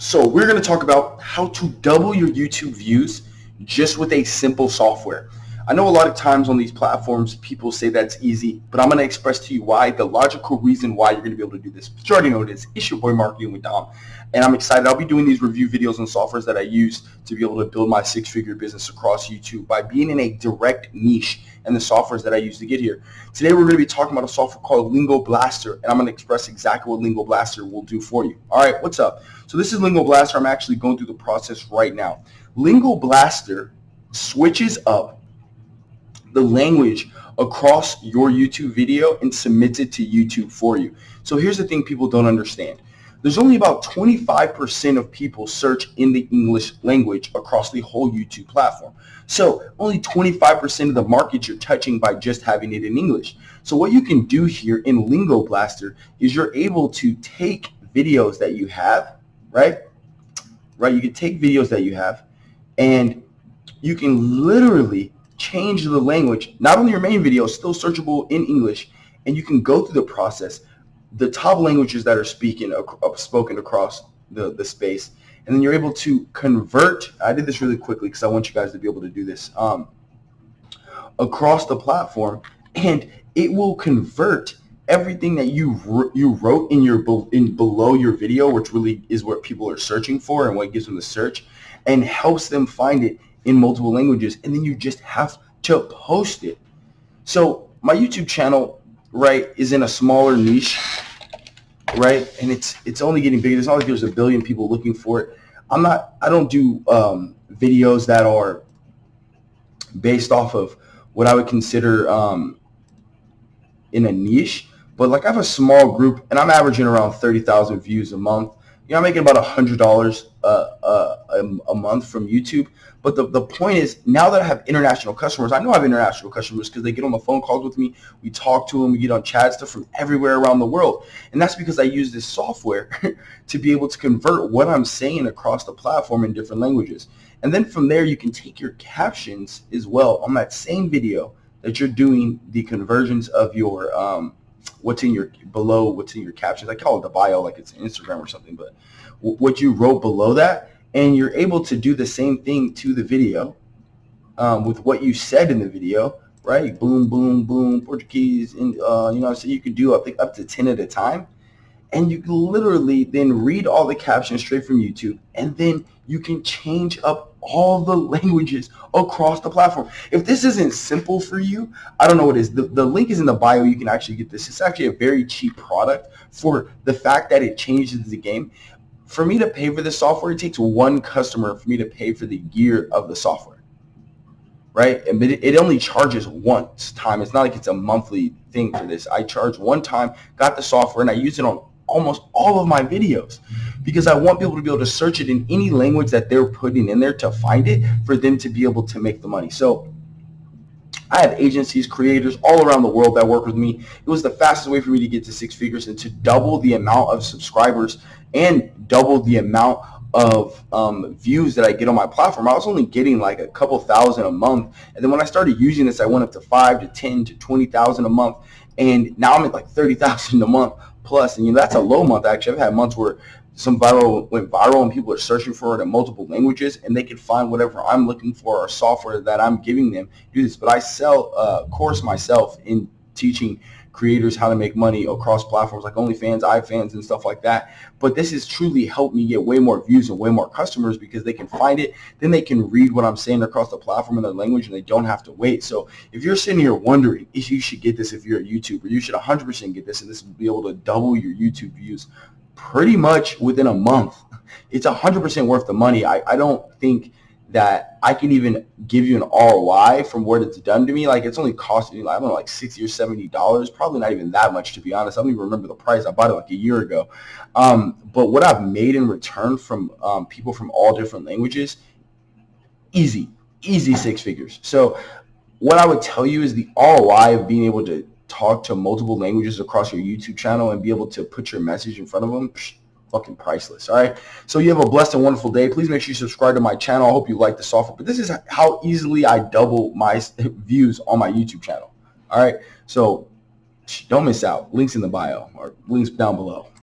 So we're going to talk about how to double your YouTube views just with a simple software. I know a lot of times on these platforms, people say that's easy, but I'm going to express to you why, the logical reason why you're going to be able to do this. But you already know it is. It's your boy Marketing with Dom, and I'm excited. I'll be doing these review videos on softwares that I use to be able to build my six-figure business across YouTube by being in a direct niche and the softwares that I use to get here. Today, we're going to be talking about a software called Lingo Blaster, and I'm going to express exactly what Lingo Blaster will do for you. All right, what's up? So this is Lingo Blaster. I'm actually going through the process right now. Lingo Blaster switches up the language across your YouTube video and submits it to YouTube for you. So here's the thing people don't understand. There's only about 25% of people search in the English language across the whole YouTube platform. So only 25% of the market you're touching by just having it in English. So what you can do here in Lingo Blaster is you're able to take videos that you have, right? Right, you can take videos that you have and you can literally change the language, not only your main video, still searchable in English, and you can go through the process, the top languages that are speaking, uh, spoken across the, the space, and then you're able to convert, I did this really quickly because I want you guys to be able to do this, um, across the platform, and it will convert everything that you you wrote in your in below your video, which really is what people are searching for and what gives them the search, and helps them find it in multiple languages, and then you just have to post it. So my YouTube channel, right, is in a smaller niche, right, and it's it's only getting bigger. It's not like there's a billion people looking for it. I'm not. I don't do um, videos that are based off of what I would consider um, in a niche. But like I have a small group, and I'm averaging around thirty thousand views a month. You know, I'm making about a hundred dollars uh, uh, a, a month from YouTube. But the, the point is, now that I have international customers, I know I have international customers because they get on the phone calls with me. We talk to them. We get on chat stuff from everywhere around the world. And that's because I use this software to be able to convert what I'm saying across the platform in different languages. And then from there, you can take your captions as well on that same video that you're doing the conversions of your um, what's in your below what's in your captions. I call it the bio like it's Instagram or something, but what you wrote below that, and you're able to do the same thing to the video um, with what you said in the video, right? Boom, boom, boom, Portuguese, and uh, you know, so you could do think up to ten at a time, and you can literally then read all the captions straight from YouTube, and then you can change up all the languages across the platform. If this isn't simple for you, I don't know what is. The, the link is in the bio. You can actually get this. It's actually a very cheap product for the fact that it changes the game. For me to pay for the software, it takes one customer for me to pay for the gear of the software, right? And it, it only charges once time. It's not like it's a monthly thing for this. I charge one time, got the software, and I use it on almost all of my videos because I want people to be able to search it in any language that they're putting in there to find it for them to be able to make the money. So I have agencies, creators all around the world that work with me. It was the fastest way for me to get to six figures and to double the amount of subscribers and double the amount of um, views that I get on my platform. I was only getting like a couple thousand a month. And then when I started using this, I went up to five to 10 to 20,000 a month. And now I'm at like 30,000 a month plus. And you know, that's a low month actually. I've had months where some viral went viral and people are searching for it in multiple languages and they can find whatever I'm looking for or software that I'm giving them do this. But I sell a course myself in teaching creators how to make money across platforms like OnlyFans, iFans, and stuff like that. But this has truly helped me get way more views and way more customers because they can find it. Then they can read what I'm saying across the platform in their language and they don't have to wait. So if you're sitting here wondering if you should get this if you're a YouTuber, you should 100% get this and this will be able to double your YouTube views pretty much within a month. It's 100% worth the money. I, I don't think that I can even give you an ROI from what it's done to me. Like it's only costing me, I don't know, like 60 or 70 dollars. Probably not even that much to be honest. I don't even remember the price. I bought it like a year ago. Um, but what I've made in return from um, people from all different languages, easy, easy six figures. So what I would tell you is the ROI of being able to talk to multiple languages across your YouTube channel and be able to put your message in front of them, psh, fucking priceless. All right. So you have a blessed and wonderful day. Please make sure you subscribe to my channel. I hope you like the software. But this is how easily I double my views on my YouTube channel. All right. So don't miss out. Links in the bio or links down below.